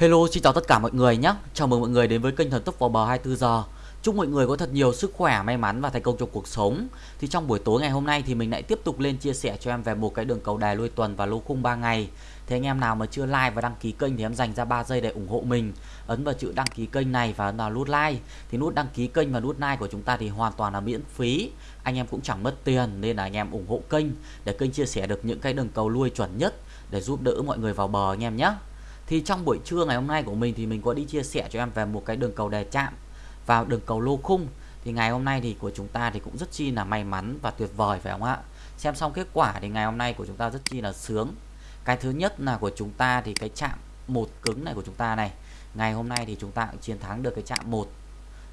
Hello, xin chào tất cả mọi người nhé. Chào mừng mọi người đến với kênh Thần Tốc vào bờ 24 giờ. Chúc mọi người có thật nhiều sức khỏe, may mắn và thành công trong cuộc sống. Thì trong buổi tối ngày hôm nay thì mình lại tiếp tục lên chia sẻ cho em về một cái đường cầu đài lui tuần và lô khung 3 ngày. Thế anh em nào mà chưa like và đăng ký kênh thì em dành ra 3 giây để ủng hộ mình. Ấn vào chữ đăng ký kênh này và ấn vào nút like. Thì nút đăng ký kênh và nút like của chúng ta thì hoàn toàn là miễn phí. Anh em cũng chẳng mất tiền nên là anh em ủng hộ kênh để kênh chia sẻ được những cái đường cầu lui chuẩn nhất để giúp đỡ mọi người vào bờ anh em nhé. Thì trong buổi trưa ngày hôm nay của mình thì mình có đi chia sẻ cho em về một cái đường cầu đề chạm vào đường cầu lô khung. Thì ngày hôm nay thì của chúng ta thì cũng rất chi là may mắn và tuyệt vời, phải không ạ? Xem xong kết quả thì ngày hôm nay của chúng ta rất chi là sướng. Cái thứ nhất là của chúng ta thì cái chạm một cứng này của chúng ta này. Ngày hôm nay thì chúng ta cũng chiến thắng được cái chạm một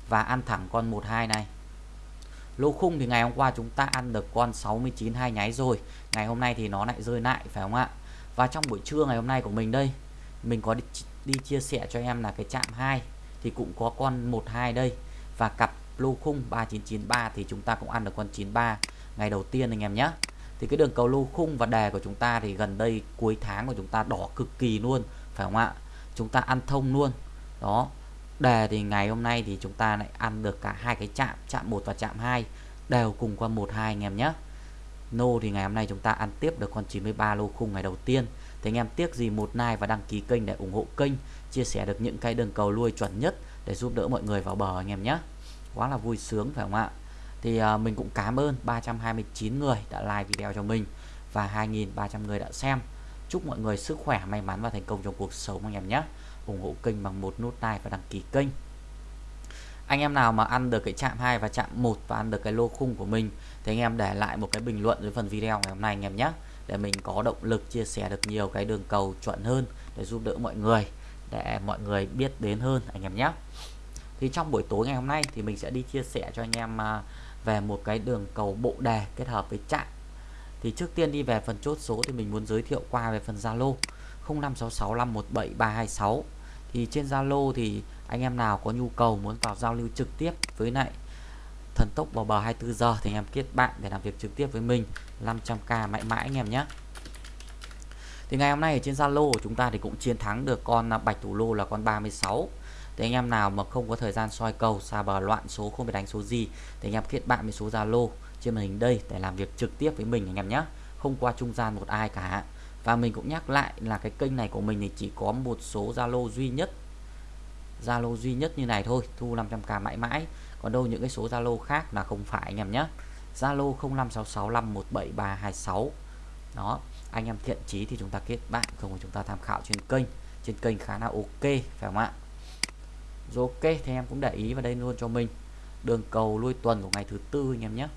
và ăn thẳng con 12 này. Lô khung thì ngày hôm qua chúng ta ăn được con 69 hai nháy rồi. Ngày hôm nay thì nó lại rơi lại, phải không ạ? Và trong buổi trưa ngày hôm nay của mình đây mình có đi, đi chia sẻ cho em là cái chạm 2 thì cũng có con 12 đây. Và cặp lô khung 3993 thì chúng ta cũng ăn được con 93 ngày đầu tiên anh em nhé thì cái đường cầu lô khung và đề của chúng ta thì gần đây cuối tháng của chúng ta đỏ cực kỳ luôn phải không ạ? Chúng ta ăn thông luôn. Đó đề thì ngày hôm nay thì chúng ta lại ăn được cả hai cái chạm chạm 1 và chạm 2 đều cùng qua 12 anh em nhé nô thì ngày hôm nay chúng ta ăn tiếp được con 93 lô khung ngày đầu tiên thì anh em tiếc gì một like và đăng ký kênh để ủng hộ kênh chia sẻ được những cái đường cầu lui chuẩn nhất để giúp đỡ mọi người vào bờ anh em nhé. Quá là vui sướng phải không ạ? Thì uh, mình cũng cảm ơn 329 người đã like video cho mình và 2.300 người đã xem. Chúc mọi người sức khỏe may mắn và thành công trong cuộc sống anh em nhé. Ủng hộ kênh bằng một nút like và đăng ký kênh. Anh em nào mà ăn được cái chạm 2 và chạm 1 và ăn được cái lô khung của mình thì anh em để lại một cái bình luận dưới phần video ngày hôm nay anh em nhé để mình có động lực chia sẻ được nhiều cái đường cầu chuẩn hơn để giúp đỡ mọi người, để mọi người biết đến hơn anh em nhé. Thì trong buổi tối ngày hôm nay thì mình sẽ đi chia sẻ cho anh em à, về một cái đường cầu bộ đề kết hợp với chạm thì trước tiên đi về phần chốt số thì mình muốn giới thiệu qua về phần Zalo 0566517326 thì trên Zalo thì anh em nào có nhu cầu muốn vào giao lưu trực tiếp với lại thần tốc vào bờ 24 giờ thì anh em kết bạn để làm việc trực tiếp với mình. 500k mãi mãi anh em nhé. Thì ngày hôm nay ở trên Zalo của chúng ta thì cũng chiến thắng được con bạch thủ lô là con 36 thì anh em nào mà không có thời gian soi cầu, xa bờ loạn số, không biết đánh số gì thì anh em kết bạn với số Zalo trên màn hình đây để làm việc trực tiếp với mình anh em nhé. Không qua trung gian một ai cả. Và mình cũng nhắc lại là cái kênh này của mình thì chỉ có một số Zalo duy nhất. Zalo duy nhất như này thôi, thu 500k mãi mãi còn đâu những cái số Zalo khác là không phải anh em nhé. Zalo 0566517326 đó, anh em thiện chí thì chúng ta kết bạn, không chúng ta tham khảo trên kênh. Trên kênh khá là ok, phải không ạ? Rồi ok, thì em cũng để ý vào đây luôn cho mình. Đường cầu lui tuần của ngày thứ tư anh em nhé.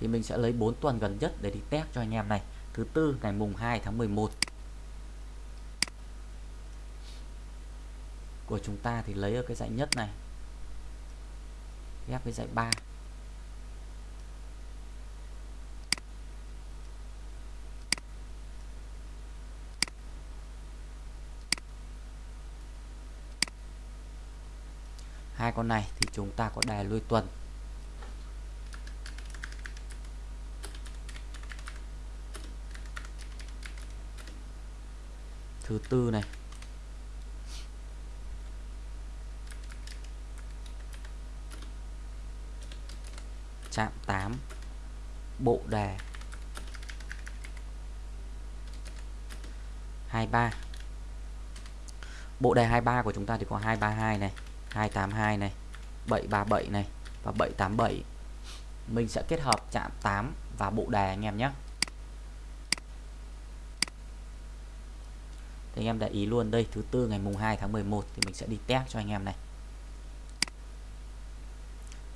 Thì mình sẽ lấy 4 tuần gần nhất để đi test cho anh em này thứ tư, ngày mùng 2 tháng 11 của chúng ta thì lấy ở cái dãy nhất này. Ghép với dãy 3 hai con này thì chúng ta có đề lui tuần. Thứ tư này. Chạm 8 bộ đề 23 bộ đề 23 của chúng ta thì có 232 này 282 này 737 này và 787 mình sẽ kết hợp chạm 8 và bộ đề anh em nhé. Thì anh em để ý luôn, đây, thứ tư ngày mùng 2 tháng 11 thì mình sẽ đi test cho anh em này.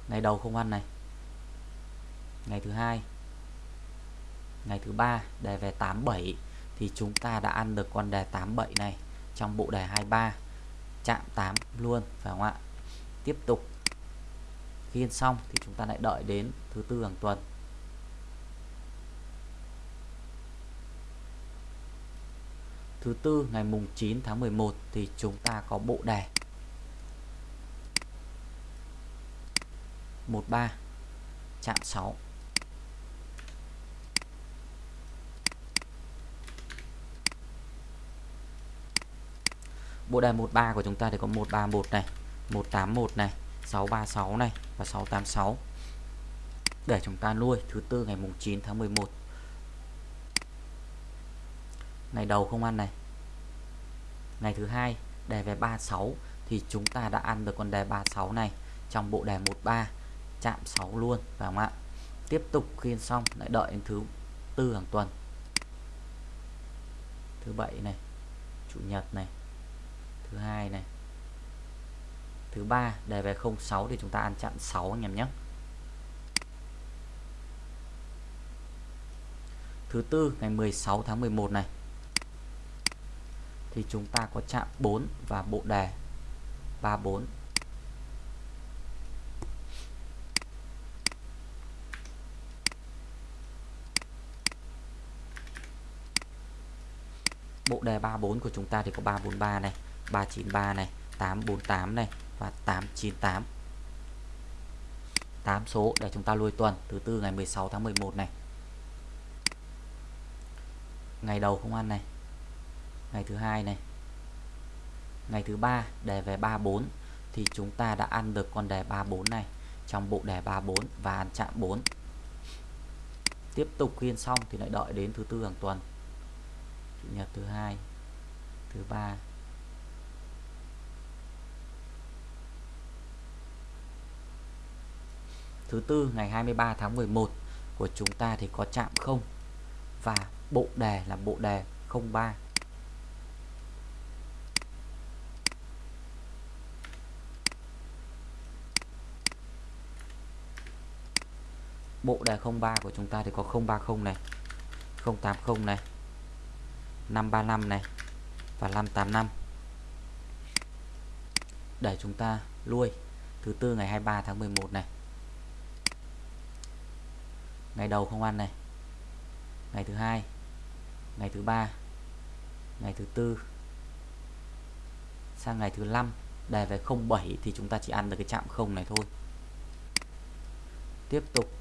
Ngày đầu không ăn này. Ngày thứ hai. Ngày thứ ba, đề về 87 thì chúng ta đã ăn được con đề 87 này trong bộ đề 23 chạm 8 luôn, phải không ạ? Tiếp tục. Khi xong thì chúng ta lại đợi đến thứ tư hàng tuần. thứ tư, ngày mùng 9 tháng 11 thì chúng ta có bộ đề. 13 chạm 6 Bộ đề 13 của chúng ta thì có 131 này 181 này 636 này và 686 để chúng ta nuôi, thứ tư, ngày mùng 9 tháng 11 Ngày đầu không ăn này. Ngày thứ hai đề về 36 thì chúng ta đã ăn được con đề 36 này trong bộ đề 13 chạm 6 luôn phải không ạ? Tiếp tục khiên xong lại đợi đến thứ tư hàng tuần. Thứ bảy này, chủ nhật này, thứ hai này thứ ba đề về 06 thì chúng ta ăn chạm 6 anh em nhé thứ tư ngày 16 tháng 11 này thì chúng ta có chạm 4 và bộ đề. 34 bộ đề 34 của chúng ta thì có 343 này 393 này 848 này và 898 8 số để chúng ta lui tuần, thứ tư ngày 16 tháng 11 này. Ngày đầu không ăn này ngày thứ hai này. Ngày thứ ba, đề về 34 thì chúng ta đã ăn được con đề 34 này trong bộ đề 34 và ăn chạm 4 tiếp tục khiên xong thì lại đợi đến thứ tư hàng tuần. Chủ nhật thứ hai, thứ ba. Thứ tư, ngày 23 tháng 11 của chúng ta thì có chạm không? Và bộ đề là bộ đề 03 bộ đề 03 của chúng ta thì có 030 này 080 này 535 này và 585 để chúng ta lui thứ tư ngày 23 tháng 11 này. Ngày đầu không ăn này. Ngày thứ hai, ngày thứ ba, ngày thứ tư. Sang ngày thứ năm, đề về 07 thì chúng ta chỉ ăn được cái chạm không này thôi. Tiếp tục.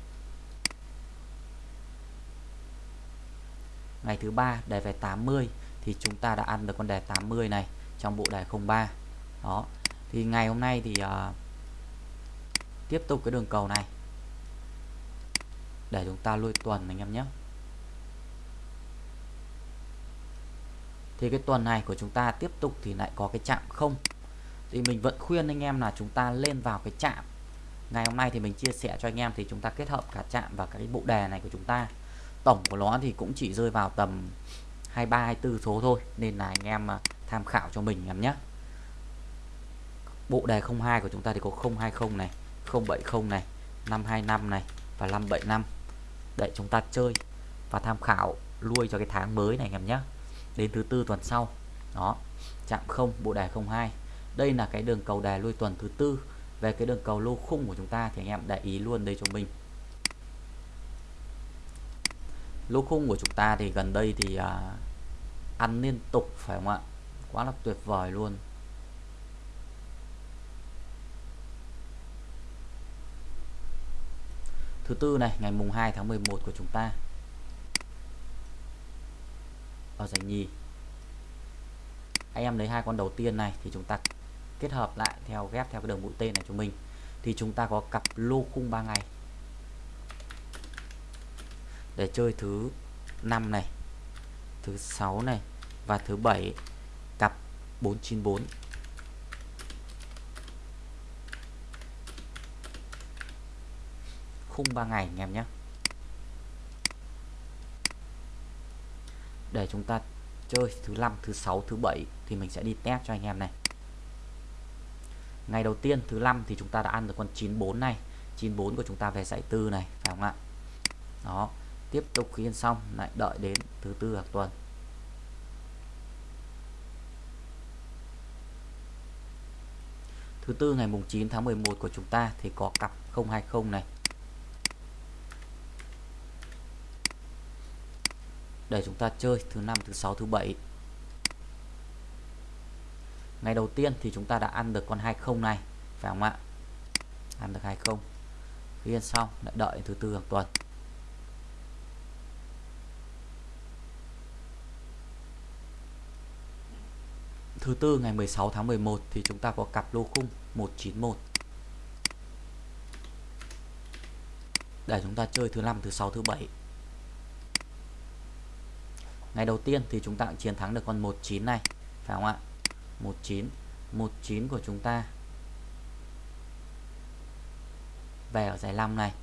Ngày thứ ba đề về 80 thì chúng ta đã ăn được con đề 80 này trong bộ đề 03 đó thì ngày hôm nay thì uh, tiếp tục cái đường cầu này. Để chúng ta lui tuần anh em nhé. Thì cái tuần này của chúng ta tiếp tục thì lại có cái chạm không. Thì mình vẫn khuyên anh em là chúng ta lên vào cái chạm. Ngày hôm nay thì mình chia sẻ cho anh em thì chúng ta kết hợp cả chạm và cái bộ đề này của chúng ta tổng của nó thì cũng chỉ rơi vào tầm 23 24 số thôi, nên là anh em à, tham khảo cho mình em nhé. Bộ đề 02 của chúng ta thì có 020 này 070 này 525 này và 575 để chúng ta chơi và tham khảo lui cho cái tháng mới này em nhé. Đến thứ tư tuần sau. Đó, chạm không, bộ đề 02 đây là cái đường cầu đề lui tuần thứ tư. Về cái đường cầu lô khung của chúng ta thì anh em để ý luôn đây cho mình. Lô khung của chúng ta thì gần đây thì à, ăn liên tục phải không ạ? Quá là tuyệt vời luôn. Thứ tư này ngày mùng 2 tháng 11 của chúng ta. Ở giải nhì. Anh em lấy hai con đầu tiên này thì chúng ta kết hợp lại theo ghép theo cái đường mũi tên này cho mình. Thì chúng ta có cặp lô khung 3 ngày để chơi thứ năm này, thứ sáu này và thứ bảy cặp 494 khung 3 ngày anh em nhé. Để chúng ta chơi thứ năm, thứ sáu, thứ bảy thì mình sẽ đi test cho anh em này. Ngày đầu tiên thứ năm thì chúng ta đã ăn được con 94 này. 94 của chúng ta về giải tư này, phải không ạ? Đó tiếp tục khiên xong, lại đợi đến thứ tư hàng tuần. Thứ tư ngày mùng 9 tháng 11 của chúng ta thì có cặp 020 này. Để chúng ta chơi thứ năm, thứ sáu, thứ bảy. Ngày đầu tiên thì chúng ta đã ăn được con 20 này, phải không ạ? Ăn được 20 khiên xong, lại đợi thứ tư hàng tuần. Thứ tư ngày 16 tháng 11 thì chúng ta có cặp lô khung 191 để chúng ta chơi thứ năm, thứ sáu, thứ bảy. Ngày đầu tiên thì chúng ta cũng chiến thắng được con 19 này, phải không ạ? 19 19 của chúng ta. Về ở giải 5 này,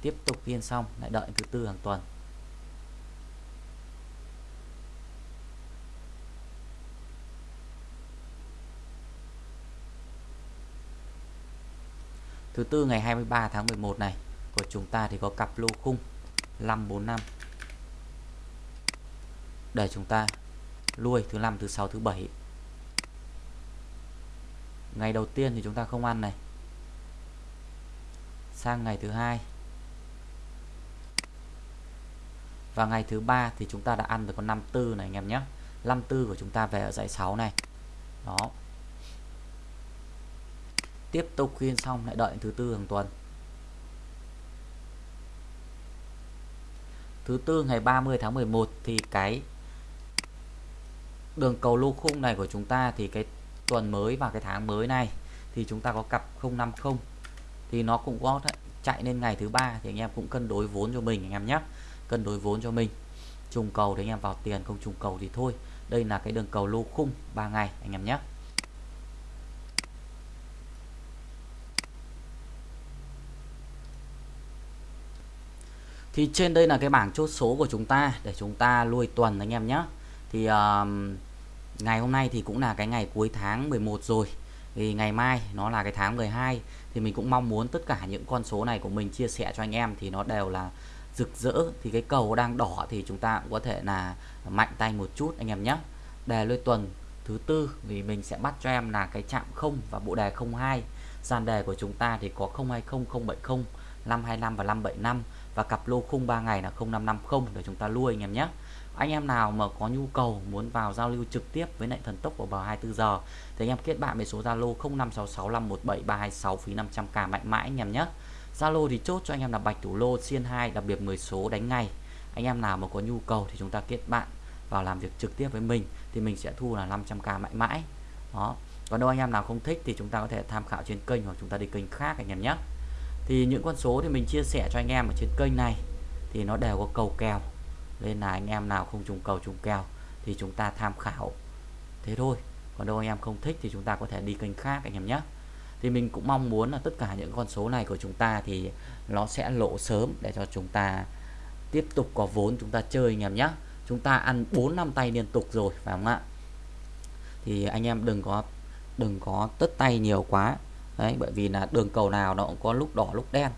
tiếp tục yên xong, lại đợi thứ tư hàng tuần. Thứ tư, ngày 23 tháng 11 này, của chúng ta thì có cặp lô khung 545 để chúng ta lui thứ năm, thứ sáu, thứ bảy. Ngày đầu tiên thì chúng ta không ăn này. Sang ngày thứ hai. Và ngày thứ ba thì chúng ta đã ăn được con 54 này, anh em nhé. 54 của chúng ta về ở dãy 6 này. Đó tiếp tục khuyên xong lại đợi thứ tư hàng tuần. Thứ tư ngày 30 tháng 11 thì cái đường cầu lô khung này của chúng ta thì cái tuần mới và cái tháng mới này thì chúng ta có cặp 050 thì nó cũng có chạy lên ngày thứ ba thì anh em cũng cân đối vốn cho mình anh em nhé. Cân đối vốn cho mình. Trùng cầu thì anh em vào tiền, không trùng cầu thì thôi. Đây là cái đường cầu lô khung 3 ngày anh em nhé. Thì trên đây là cái bảng chốt số của chúng ta để chúng ta lui tuần anh em nhé thì uh, ngày hôm nay thì cũng là cái ngày cuối tháng 11 rồi. Thì ngày mai nó là cái tháng 12 thì mình cũng mong muốn tất cả những con số này của mình chia sẻ cho anh em thì nó đều là rực rỡ. Thì cái cầu đang đỏ thì chúng ta cũng có thể là mạnh tay một chút anh em nhé đề lôi tuần thứ tư thì mình sẽ bắt cho em là cái chạm không và bộ đề 02 dàn đề của chúng ta thì có 020 070 525 và 575 và cặp lô khung 3 ngày là 0550 để chúng ta lui anh em nhé. Anh em nào mà có nhu cầu muốn vào giao lưu trực tiếp với lại thần tốc của bờ 24 giờ, thì anh em kết bạn với số Zalo 0566517326 phí 500k mạnh mẽ anh em nhé. Zalo thì chốt cho anh em là bạch thủ lô, xiên 2 đặc biệt 10 số đánh ngày anh em nào mà có nhu cầu thì chúng ta kết bạn vào làm việc trực tiếp với mình thì mình sẽ thu là 500k mãi mãi. Đó. Còn đâu anh em nào không thích thì chúng ta có thể tham khảo trên kênh hoặc chúng ta đi kênh khác anh em nhé thì những con số thì mình chia sẻ cho anh em ở trên kênh này. Thì nó đều có cầu kèo. Nên là anh em nào không trùng cầu, trùng kèo thì chúng ta tham khảo. Thế thôi. Còn đâu anh em không thích thì chúng ta có thể đi kênh khác anh em nhé. Thì mình cũng mong muốn là tất cả những con số này của chúng ta thì nó sẽ lộ sớm để cho chúng ta tiếp tục có vốn chúng ta chơi anh em nhé. Chúng ta ăn 4 năm tay liên tục rồi, phải không ạ? Thì anh em đừng có đừng có tất tay nhiều quá đấy bởi vì là đường cầu nào nó cũng có lúc đỏ lúc đen.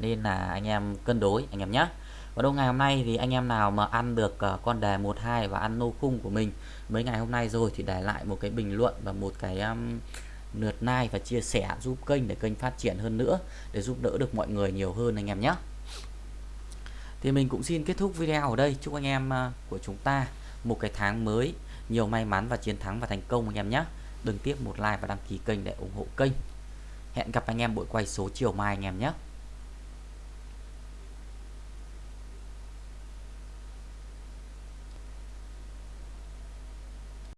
Nên là anh em cân đối anh em nhé và đâu ngày hôm nay thì anh em nào mà ăn được uh, con đề 12 và ăn nô khung của mình mấy ngày hôm nay rồi thì để lại một cái bình luận và một cái um, lượt like và chia sẻ giúp kênh để kênh phát triển hơn nữa để giúp đỡ được mọi người nhiều hơn anh em nhé thì mình cũng xin kết thúc video ở đây. Chúc anh em uh, của chúng ta một cái tháng mới nhiều may mắn và chiến thắng và thành công anh em nhé đừng tiếp một like và đăng ký kênh để ủng hộ kênh hẹn gặp anh em buổi quay số chiều mai anh em nhé.